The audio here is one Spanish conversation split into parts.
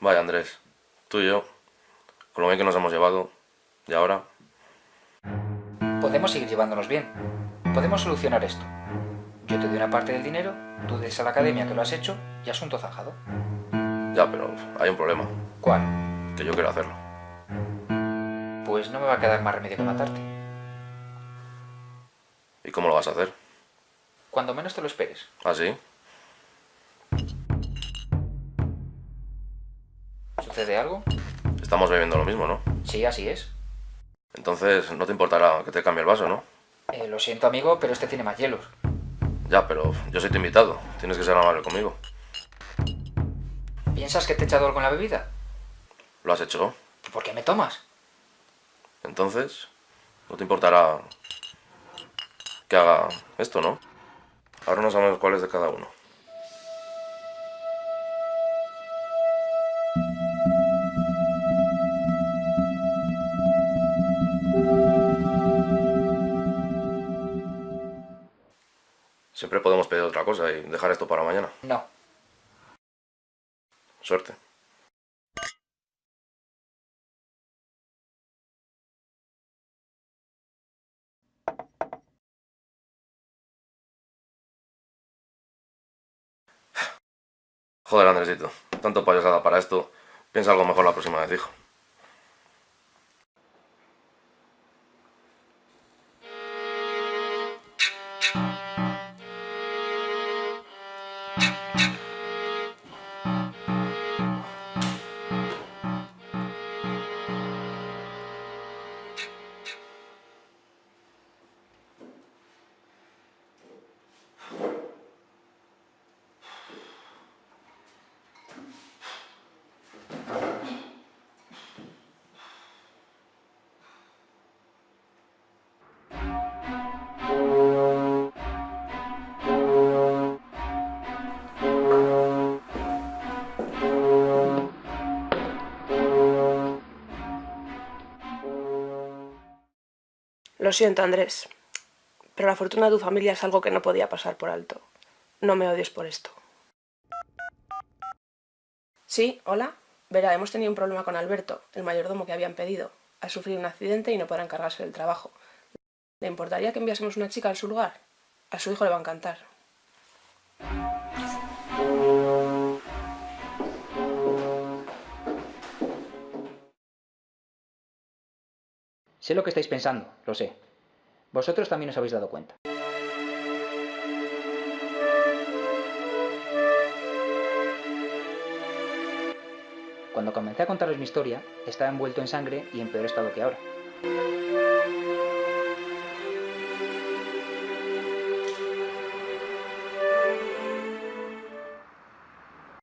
Vaya Andrés, tú y yo, con lo bien que nos hemos llevado, y ahora... Podemos seguir llevándonos bien. Podemos solucionar esto. Yo te doy una parte del dinero, tú des a la academia que lo has hecho y asunto zanjado. Ya, pero hay un problema, ¿Cuál? que yo quiero hacerlo. Pues no me va a quedar más remedio que matarte. ¿Y cómo lo vas a hacer? Cuando menos te lo esperes. ¿Ah, sí? ¿Sucede algo? Estamos bebiendo lo mismo, ¿no? Sí, así es. Entonces no te importará que te cambie el vaso, ¿no? Eh, lo siento, amigo, pero este tiene más hielos. Ya, pero yo soy tu invitado. Tienes que ser amable conmigo. ¿Piensas que te he echado algo en la bebida? ¿Lo has hecho? ¿Por qué me tomas? Entonces, no te importará que haga esto, ¿no? Ahora no sabemos cuál es de cada uno. Siempre podemos pedir otra cosa y dejar esto para mañana. No. Suerte. Joder, Andresito. Tanto payasada para esto. Piensa algo mejor la próxima vez, hijo. Lo siento, Andrés, pero la fortuna de tu familia es algo que no podía pasar por alto. No me odies por esto. Sí, hola. Verá, hemos tenido un problema con Alberto, el mayordomo que habían pedido. Ha sufrido un accidente y no podrá encargarse del trabajo. ¿Le importaría que enviásemos una chica a su lugar? A su hijo le va a encantar. Sé lo que estáis pensando, lo sé. Vosotros también os habéis dado cuenta. Cuando comencé a contaros mi historia, estaba envuelto en sangre y en peor estado que ahora.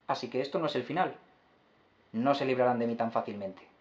Así que esto no es el final. No se librarán de mí tan fácilmente.